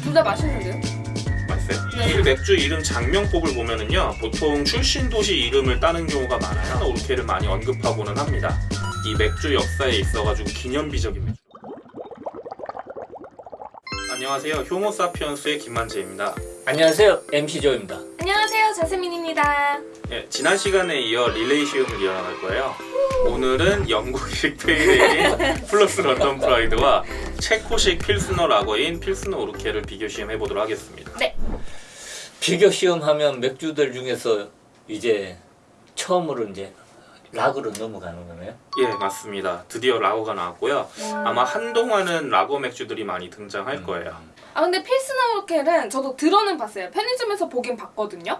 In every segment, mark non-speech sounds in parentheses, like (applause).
둘 다 맛있는데요? 맛있어요? 네. 이 맥주 이름 작명법을 보면은요 보통 출신 도시 이름을 따는 경우가 많아요 우르켈을 많이 언급하고는 합니다 이 맥주 역사에 있어가지고 기념비적인 맥주 안녕하세요 효모사피엔스의 김만재입니다 안녕하세요 MC조입니다 안녕하세요 자스민입니다. 예, 지난 시간에 이어 릴레이 시음을 이어나갈 거예요. 오늘은 영국식 pale ale인 (laughs) 풀러스 런던 프라이드와 체코식 필스너 라거인 필스너 우르켈을 비교 시음해 보도록 하겠습니다. 비교 시음하면 맥주들 중에서 이제 처음으로 이제 라거로 넘어가는 거네요? 예 맞습니다. 드디어 라거가 나왔고요. 아마 한동안은 라거 맥주들이 많이 등장할 거예요. 아 근데 필스너 우르켈은 저도 들어는 봤어요. 편의점에서 보긴 봤거든요.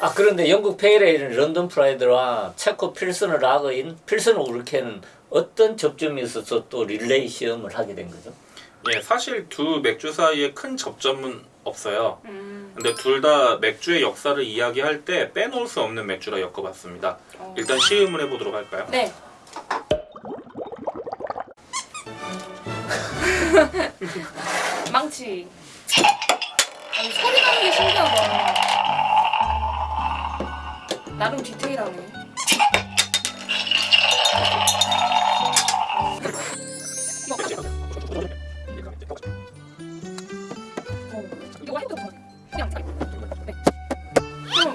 아 그런데 영국 pale ale인 런던 프라이드와 체코 필스너 라거인 필스너 우르켈은 어떤 접점이 있어서 또 릴레이 시험을 하게 된 거죠? 예 사실 두 맥주 사이에 큰 접점은 없어요 음. 근데 둘 다 맥주의 역사를 이야기할 때 빼놓을 수 없는 맥주라 엮어봤습니다 어. 일단 시음을 해보도록 할까요? 네 (laughs) 망치 아니, 소리 나는 게 신기하다 나름 디테일하네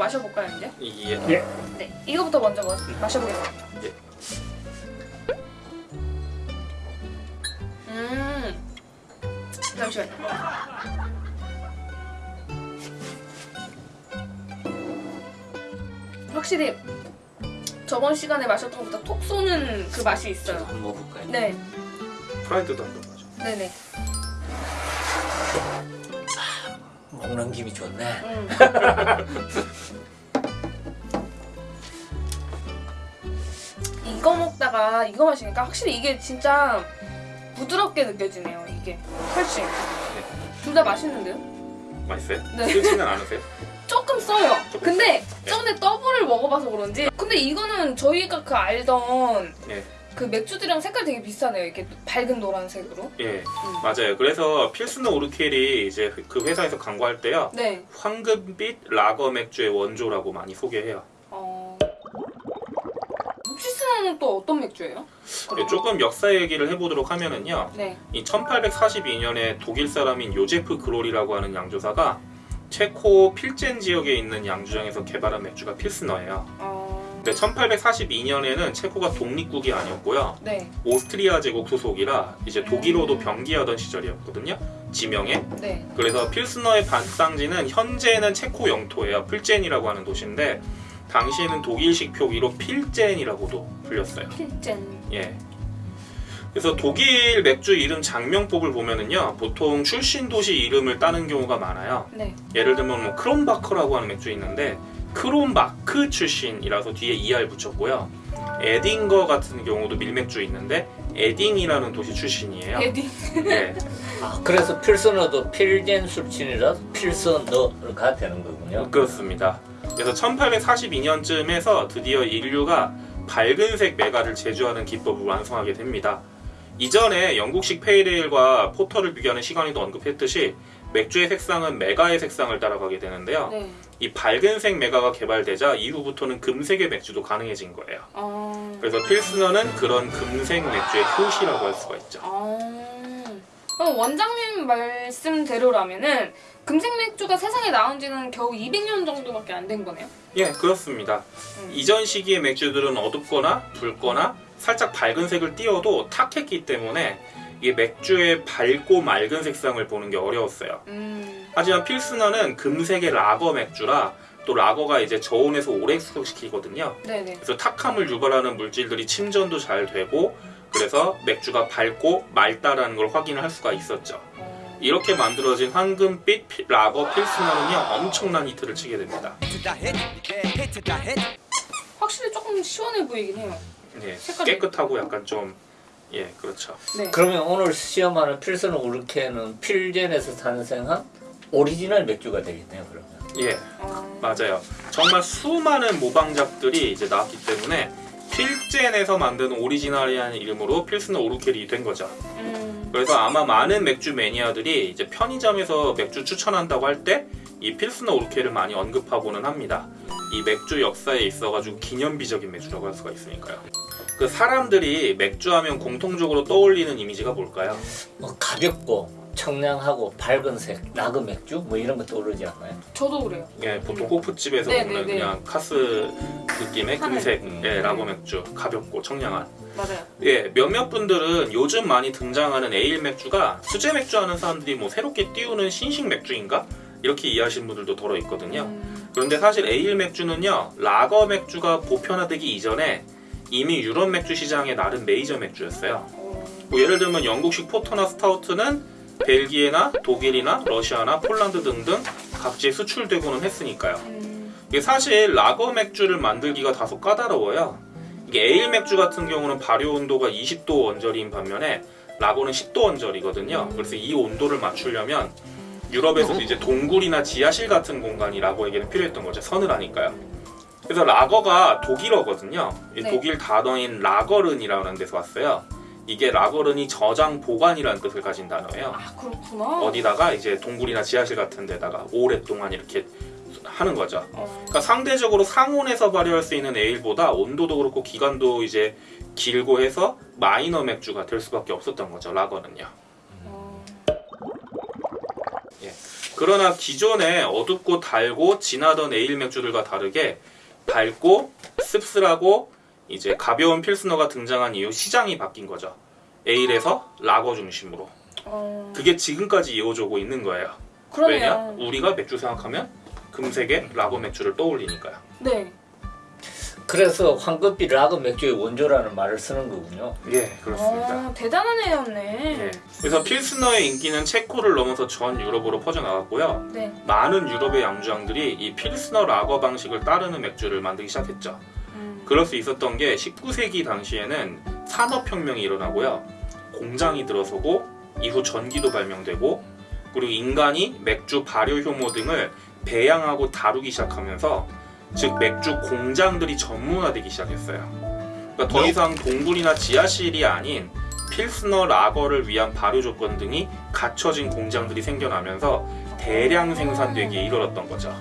마셔볼까요 이제? 이게? 네 이거부터 먼저 마, 마셔보겠습니다. 예. 음. 잠시만요. 확실히 저번 시간에 마셨던 것보다 톡 쏘는 그 맛이 있어요. 한번 먹어볼까요? 네. 프라이드도 한번 마죠 네네. 먹는 김이 좋네. 음. (laughs) 이거 먹다가 이거 마시니까 확실히 이게 진짜 부드럽게 느껴지네요 이게. 훨씬. 둘 다 맛있는데요? 맛있어요? 네. 쓰지는 않으세요? 조금 써요. 조금 근데 써요? 저번에 더블을 먹어봐서 그런지 근데 이거는 저희가 그 알던 예. 그 맥주들이랑 색깔 되게 비슷하네요. 이렇게 밝은 노란색으로. 예. 맞아요. 그래서 필스너 오르켈이 이제 그 회사에서 광고할 때요. 네. 황금빛 라거 맥주의 원조라고 많이 소개해요. 어... 묵시스는 또 어떤 맥주예요? 예, 조금 역사 얘기를 해보도록 하면은요 네 이 1842년에 독일 사람인 요제프 그롤이라고 하는 양조사가 체코 필젠 지역에 있는 양조장에서 개발한 맥주가 필스너예요. 어... 근데 1842년에는 체코가 독립국이 아니었고요. 네 오스트리아 제국 소속이라 이제 독일어도 병기하던 시절이었거든요. 지명에. 네. 그래서 필스너의 발상지는 현재는 체코 영토예요. 필젠이라고 하는 도시인데 당시에는 독일식 표기로 필젠이라고도 불렸어요. 필젠 예. 그래서 독일 맥주 이름 작명법을 보면은요 보통 출신 도시 이름을 따는 경우가 많아요. 네 예를 들면 뭐 크롬바커라고 하는 맥주 있는데 크롬바흐 출신이라서 뒤에 ER 붙였고요. 에딩거 같은 경우도 밀맥주 있는데 에딩이라는 도시 출신이에요. 에디 네. (laughs) 아 그래서 필스너도 필젠 출신이라서 필스너가 되는 거군요 그렇습니다. 그래서 1842년쯤에서 드디어 인류가 밝은색 맥주를 제조하는 기법을 완성하게 됩니다. 이전에 영국식 pale ale과 포터를 비교하는 시간에도 언급했듯이 맥주의 색상은 메가의 색상을 따라가게 되는데요. 네 이 밝은색 메가가 개발되자 이후부터는 금색의 맥주도 가능해진 거예요. 어... 그래서 필스너는 그런 금색 맥주의 효시라고 할 수가 있죠. 어... 원장님 말씀대로라면은 금색 맥주가 세상에 나온 지는 겨우 200년 정도밖에 안 된 거네요? 예, 그렇습니다. 음. 이전 시기의 맥주들은 어둡거나 붉거나 살짝 밝은 색을 띄워도 탁했기 때문에 이게 맥주의 밝고 맑은 색상을 보는 게 어려웠어요. 음... 하지만 필스너는 금색의 라거 맥주라 또 라거가 이제 저온에서 오래 숙성시키거든요. 네네 그래서 탁함을 유발하는 물질들이 침전도 잘 되고 그래서 맥주가 밝고 맑다라는 걸 확인을 할 수가 있었죠. 어... 이렇게 만들어진 황금빛 피- 라거 필스너는요 엄청난 히트를 치게 됩니다. 확실히 조금 시원해 보이긴 해요 예, 색깔이- 깨끗하고 약간 좀 예, 그렇죠. 네 그러면 오늘 시음하는 필스너 우르켈은 필젠에서 탄생한 오리지널 맥주가 되겠네요 그러면 예, 어... 맞아요. 정말 수많은 모방작들이 이제 나왔기 때문에 필젠에서 만든 오리지널이라는 이름으로 필스너 우르켈이 된 거죠. 음... 그래서 아마 많은 맥주 매니아들이 이제 편의점에서 맥주 추천한다고 할 때 이 필스너 우르켈을 많이 언급하고는 합니다. 이 맥주 역사에 있어가지고 기념비적인 맥주라고 할 수가 있으니까요. 그 사람들이 맥주하면 공통적으로 떠올리는 이미지가 뭘까요? 뭐 가볍고 청량하고 밝은색 라그 맥주 뭐 이런 거 떠오르지 않나요? 저도 그래요. 예, 보통 호프집에서 네, 먹는 네, 네. 그냥 카스 느낌의. 금색 음. 예, 라거 맥주, 가볍고 청량한. 맞아요. 예, 몇몇 분들은 요즘 많이 등장하는 에일 맥주가 수제 맥주 하는 사람들이 뭐 새롭게 띄우는 신식 맥주인가? 이렇게 이해하시는 분들도 더러 있거든요. 음, 그런데 사실 에일 맥주는요, 라거 맥주가 보편화되기 이전에 이미 유럽 맥주 시장의 나름 메이저 맥주였어요. 어, 뭐 예를 들면 영국식 포터나 스타우트는 벨기에나 독일이나 러시아나 폴란드 등등 각지에 수출되고는 했으니까요. 음, 이게 사실 라거 맥주를 만들기가 다소 까다로워요. 이게 에일 맥주 같은 경우는 발효 온도가 20도 언저리인 반면에 라거는 10도 원절이거든요. 그래서 이 온도를 맞추려면 유럽에서도 이제 동굴이나 지하실 같은 공간이 라거에게는 필요했던 거죠. 서늘하니까요. 그래서 라거가 독일어거든요. 이 네. 독일 단어인 라거른이라는 데서 왔어요. 이게 라거른이 저장 보관이라는 뜻을 가진 단어예요. 아 그렇구나. 어디다가 이제 동굴이나 지하실 같은 데다가 오랫동안 이렇게 하는 거죠. 어, 그러니까 상대적으로 상온에서 발효할 수 있는 에일보다 온도도 그렇고 기간도 이제 길고 해서 마이너 맥주가 될 수밖에 없었던 거죠. 라거는요. 어, 그러나 기존에 어둡고 달고 진하던 에일 맥주들과 다르게 달고 씁쓸하고 이제 가벼운 필스너가 등장한 이후 시장이 바뀐 거죠. 에일에서 라거 중심으로. 어, 그게 지금까지 이어져오고 있는 거예요. 왜냐? 그러네요. 우리가 맥주 생각하면 금색의 라거 맥주를 떠올리니까요. 네. 그래서 황급히 라그 맥주의 원조라는 말을 쓰는 거군요. 예, 그렇습니다. 어, 대단한 애였네. 예. 그래서 필스너의 인기는 체코를 넘어서 전 유럽으로 퍼져나갔고요. 네. 많은 유럽의 양주장들이 이 필스너 라거 방식을 따르는 맥주를 만들기 시작했죠. 음, 그럴 수 있었던 게 19세기 당시에는 산업혁명이 일어나고요. 공장이 들어서고 이후 전기도 발명되고 그리고 인간이 맥주 발효 효모 등을 배양하고 다루기 시작하면서 즉 맥주 공장들이 전문화되기 시작했어요. 그러니까 더 이상 동굴이나 지하실이 아닌 필스너 라거를 위한 발효 조건 등이 갖춰진 공장들이 생겨나면서 대량 생산되기에 이르렀던 거죠.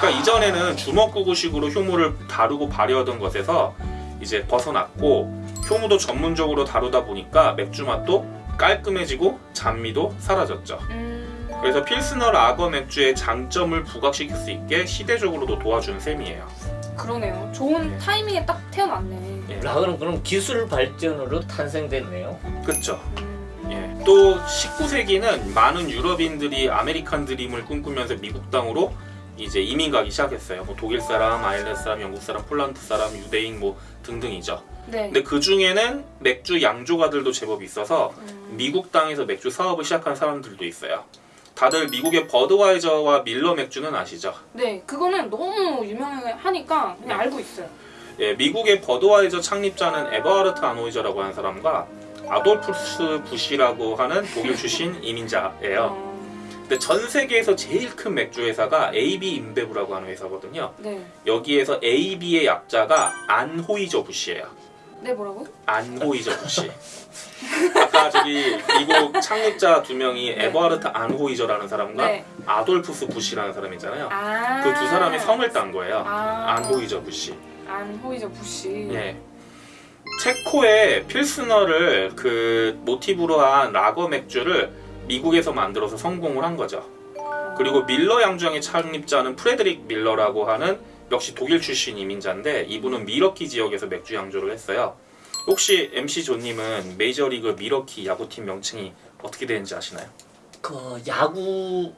그러니까 이전에는 주먹구구식으로 효모를 다루고 발효하던 것에서 이제 벗어났고 효모도 전문적으로 다루다 보니까 맥주 맛도 깔끔해지고 잔미도 사라졌죠. 음, 그래서 필스너 라거 맥주의 장점을 부각시킬 수 있게 시대적으로도 도와준 셈이에요. 그러네요. 좋은 예. 타이밍에 딱 태어났네. 예. 라거는 그럼 기술 발전으로 탄생됐네요. 그렇죠. 음, 예. 또 19세기는 많은 유럽인들이 아메리칸 드림을 꿈꾸면서 미국 땅으로 이제 이민 가기 시작했어요. 뭐 독일 사람, 아일랜드 사람, 영국 사람, 폴란드 사람, 유대인 뭐 등등이죠. 네. 근데 그 중에는 맥주 양조가들도 제법 있어서 음, 미국 땅에서 맥주 사업을 시작한 사람들도 있어요. 다들 미국의 버드와이저와 밀러 맥주는 아시죠? 네. 그거는 너무 유명하니까 그냥 네. 알고 있어요. 예, 미국의 버드와이저 창립자는 에버하르트 아노이저라고 하는 사람과 아돌프스 부시라고 하는 독일 출신 (laughs) 이민자예요. 어, 근데 전 세계에서 제일 큰 맥주 회사가 AB 인베브라고 하는 회사거든요. 네. 여기에서 AB의 약자가 안호이저 부시예요. 네 뭐라고? 안 호이저 부시. 아까 저기 미국 창립자 두 명이 네. 에버하르트 안호이저라는 사람과 네. 아돌푸스 부시라는 사람 있잖아요. 아. 그 두 사람의 성을 딴 거예요. 아. 안호이저 부시. 안호이저 부시. 예. 체코의 필스너를 그 모티브로 한 라거 맥주를 미국에서 만들어서 성공을 한 거죠. 그리고 밀러 양조장의 창립자는 프레드릭 밀러라고 하는 역시 독일 출신 이민자인데 이분은 밀워키 지역에서 맥주 양조를 했어요. 혹시 MC 조님은 메이저리그 밀워키 야구팀 명칭이 어떻게 되는지 아시나요? 그 야구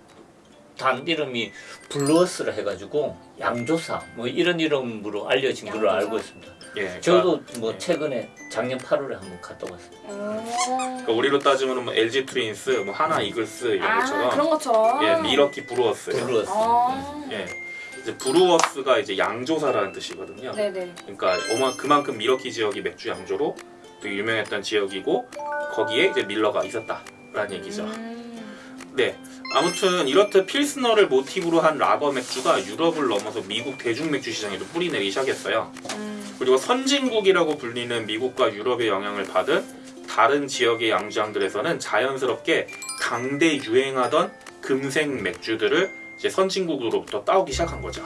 단 이름이 브루어스라 해가지고 양조사 뭐 이런 이름으로 알려진 걸로 양조사? 알고 있습니다. 예, 그러니까, 저도 뭐 예. 최근에 작년 8월에 한번 갔다 왔어요. 어. 그러니까 우리로 따지면 뭐 LG 트윈스, 뭐 한화 이글스 이런 아 것처럼 그런 것처럼. 예, 밀워키 브루어스. 브루어스. 아. 예. 이제 브루어스가 이제 양조사라는 뜻이거든요. 네네. 그러니까 아마 그만큼 밀워키 지역이 맥주 양조로 되게 유명했던 지역이고 거기에 이제 밀러가 있었다라는 얘기죠. 음, 네. 아무튼 이렇듯 필스너를 모티브로 한 라거 맥주가 유럽을 넘어서 미국 대중 맥주 시장에도 뿌리내리기 시작했어요. 음, 그리고 선진국이라고 불리는 미국과 유럽의 영향을 받은 다른 지역의 양주장들에서는 자연스럽게 당대 유행하던 금색 맥주들을 이제 선진국으로부터 따오기 시작한 거죠.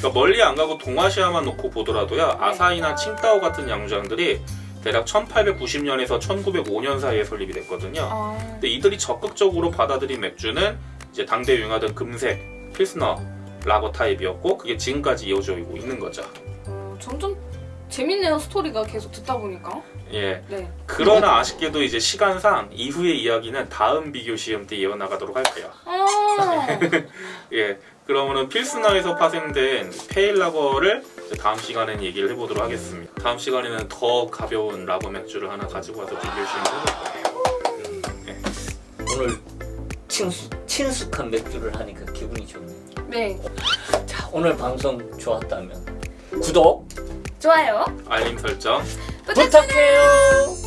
그러니까 멀리 안 가고 동아시아만 놓고 보더라도요 아사히나 칭따오 같은 양주장들이 대략 1890년에서 1905년 사이에 설립이 됐거든요. 아, 근데 이들이 적극적으로 받아들인 맥주는 이제 당대 유행하던 금색 필스너 라거 타입이었고 그게 지금까지 이어져 오고 있는 거죠. 어, 점점 재밌네요 스토리가 계속 듣다 보니까. 예. 네. 그러나 아쉽게도 이제 시간상 이후의 이야기는 다음 비교 시험 때 이어나가도록 할게요. 아, (laughs) 예. 그러면은 필스너에서 파생된 페일 라거를 다음 시간엔 얘기를 해보도록 하겠습니다. 다음 시간에는 더 가벼운 라거 맥주를 하나 가지고 와서 비교 시험 해볼 거예요. 오늘 친숙, 친숙한 맥주를 하니까 기분이 좋네요. 네. 자, 오늘 방송 좋았다면 구독 좋아요. 알림 설정 부탁드려요. 부탁해요.